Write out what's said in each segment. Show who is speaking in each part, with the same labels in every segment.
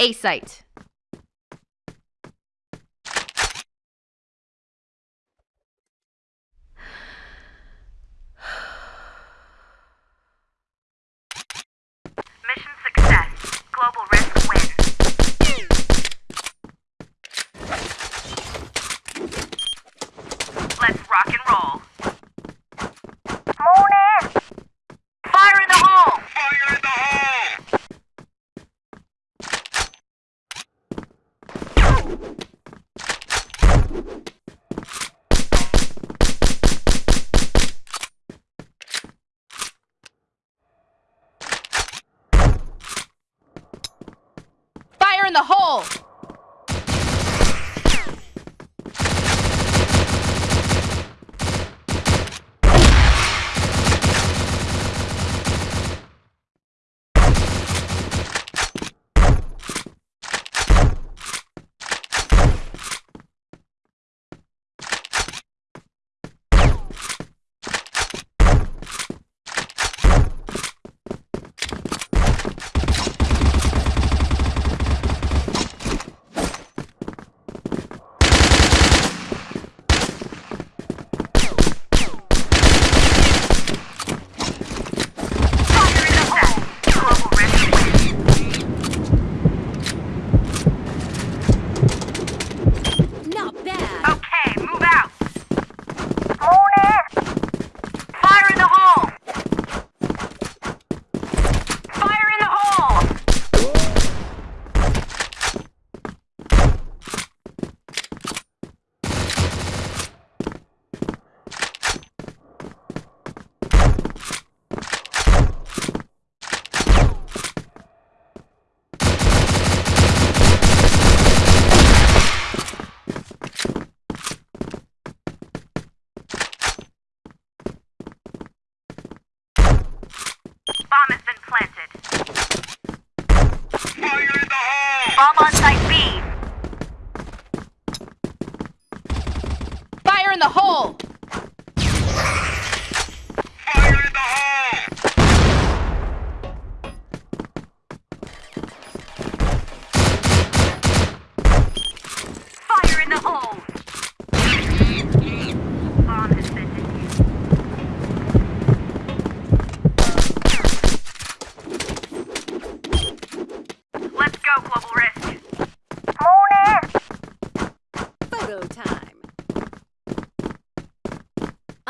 Speaker 1: A site.
Speaker 2: in the hole!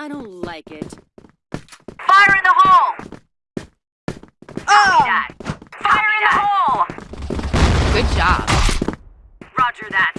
Speaker 3: I don't like it.
Speaker 2: Fire in the hole!
Speaker 1: Oh!
Speaker 2: Fire in the hole!
Speaker 1: Good job.
Speaker 2: Roger that.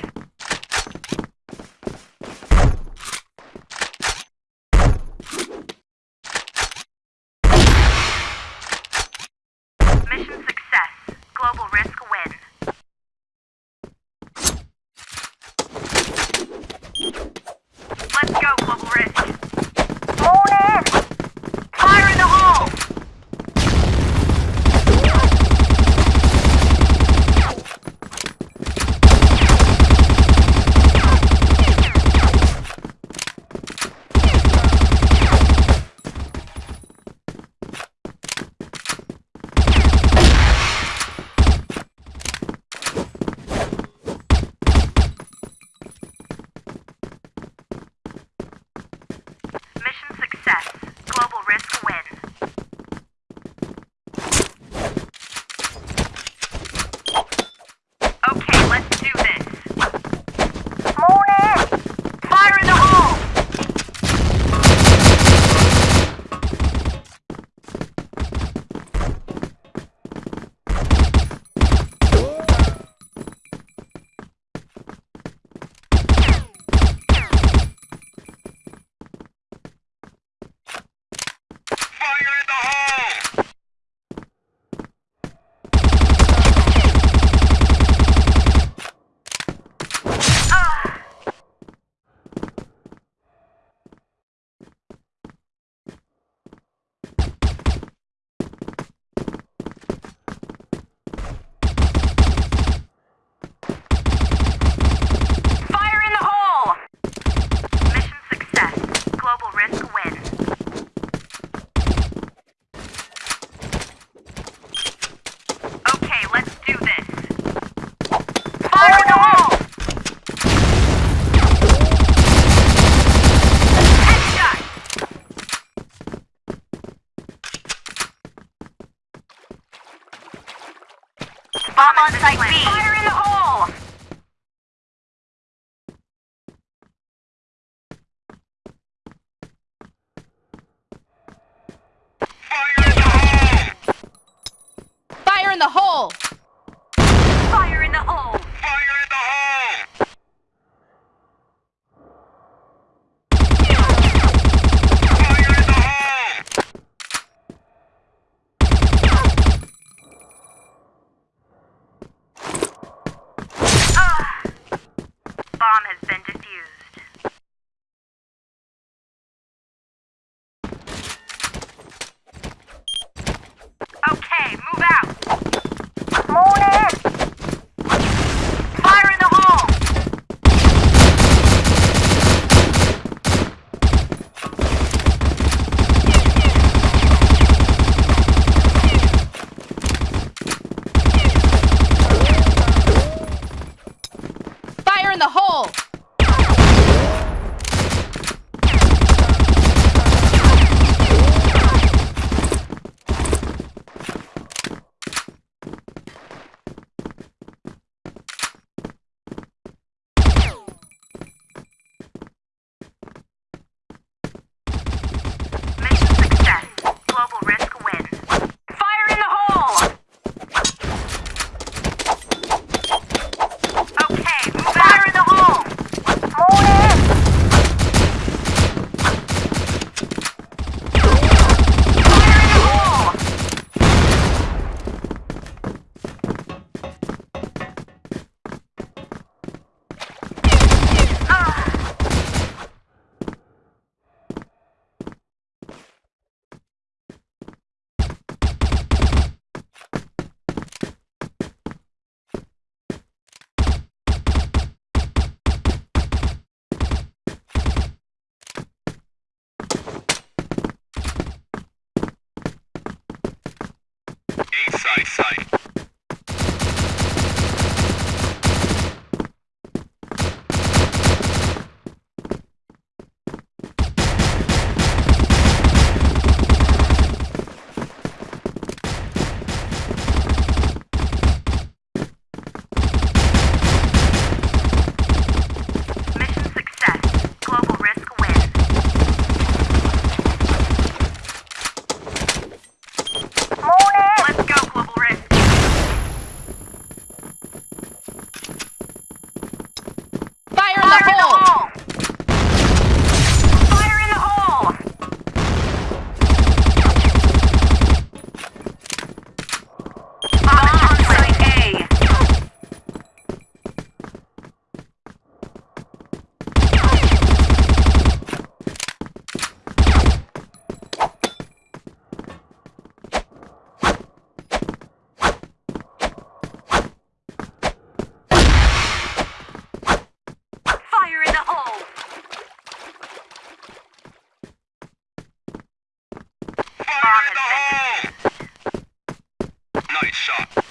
Speaker 2: on Site B. Fire
Speaker 1: shot.